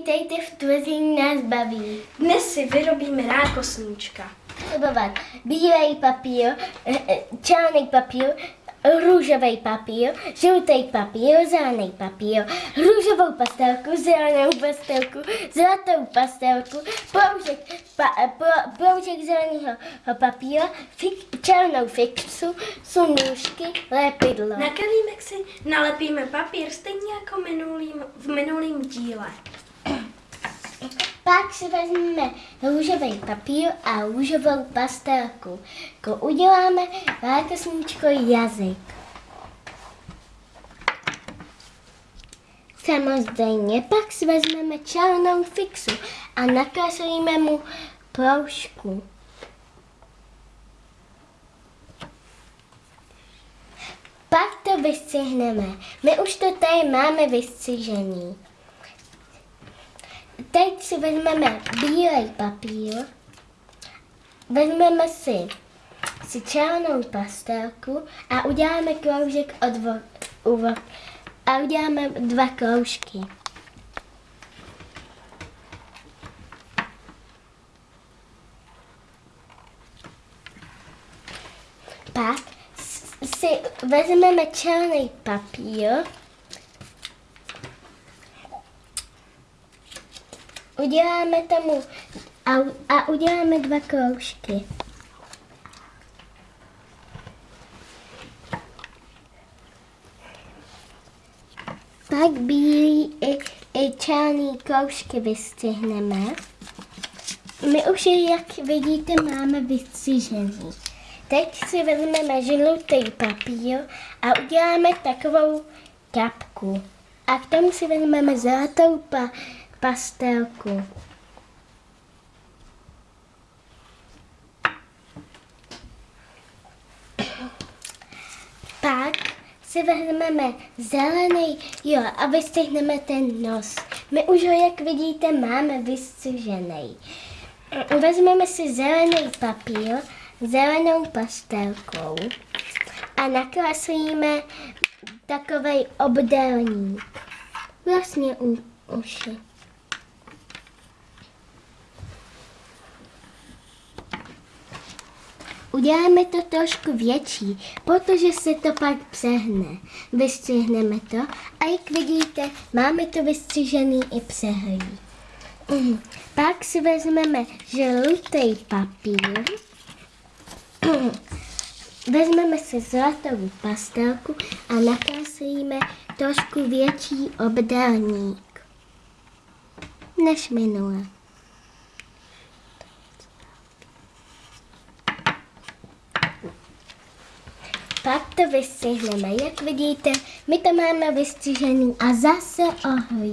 Vítejte v Tvrzení nás baví. Dnes si vyrobíme rákosníčka. Slibovat bílej papír, eh, eh, černý papír, růžový papír, žlutý papír, zelený papír, růžovou pastelku, zelenou pastelku, zlatou pastelku, proužek, pa, eh, pro, proužek zeleného papíra, fik, černou fixu, sunůžky, lepidlo. Na kelímek si nalepíme papír stejně jako minulým, v minulém díle. Pak si vezmeme růžový papír a růžovou pastelku. Uděláme rákosničko jazyk. Samozřejmě pak si vezmeme černou fixu a nakreslíme mu proužku. Pak to vystřihneme. My už to tady máme vystřižený. Teď si vezmeme bílej papír, vezmeme si, si černou pastelku a uděláme kroužek od vo, u, a uděláme dva kroužky. Pak si vezmeme černý papír, uděláme tomu a, a uděláme dva kroužky. Pak bílý i, i černý kroužky vystřihneme. My už je, jak vidíte, máme vystřižený. Teď si vezmeme žlutý papír a uděláme takovou kapku. A k tomu si vezmeme zlatou pa, pastelku. Pak si vezmeme zelený, jo, a vystřihneme ten nos. My už ho, jak vidíte, máme vystřižený. Vezmeme si zelený papír, zelenou pastelkou a nakreslíme takový obdélník. Vlastně u uši. Uděláme to trošku větší, protože se to pak přehne. Vystřihneme to a jak vidíte, máme to vystřižený i přehlí. Mm. Pak si vezmeme žlutý papír, vezmeme si zlatou pastelku a nakreslíme trošku větší obdélník než minule. Pak to vystřihneme. Jak vidíte, my to máme vystřižený a zase ohlí.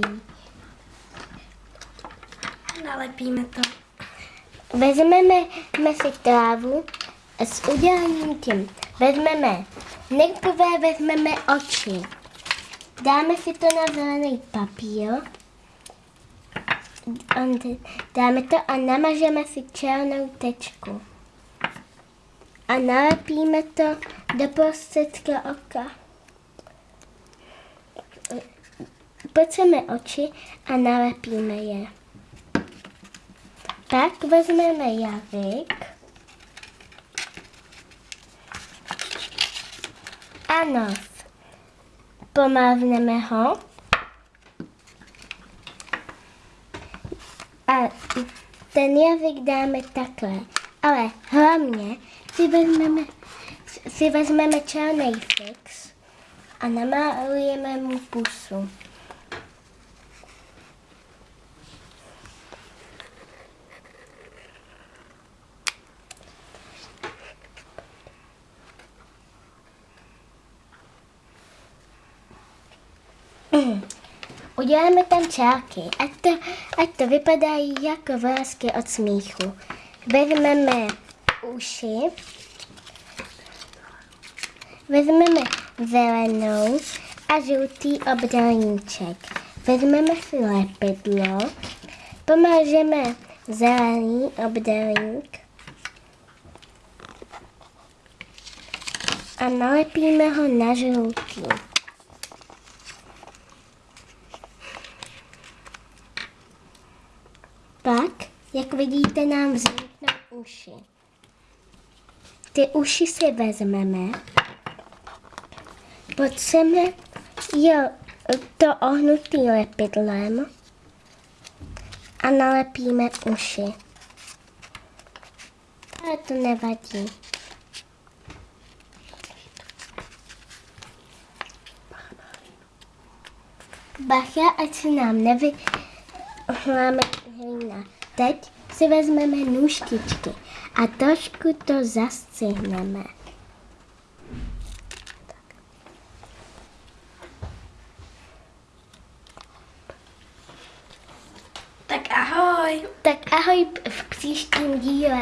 Nalepíme to. Vezmeme si trávu s uděláním tím. Vezmeme, nejprve vezmeme oči. Dáme si to na zelený papír. Dáme to a namažeme si černou tečku. A nalepíme to do prostředka oka. Potřeme oči a nalepíme je. Pak vezmeme jazyk a nos. Pomávneme ho a ten jazyk dáme takhle. Ale hlavně si vezmeme, si vezmeme černý fix a namalujeme mu pusu. Uděláme tam čárky, ať to, ať to vypadají jako vrázky od smíchu. Vezmeme uši, vezmeme zelenou a žlutý obdelníček. Vezmeme si lepidlo, pomážeme zelený obdelník a nalepíme ho na žlutý. Pak, jak vidíte, nám vzniknou uši. Ty uši si vezmeme, potřeme jo, to ohnutý lepidlem a nalepíme uši. Ale to nevadí. Bacha, ať se nám nevyhláme hlína. Teď si vezmeme nůžtičky a trošku to zastřihneme. Tak ahoj. Tak ahoj v příštím díle.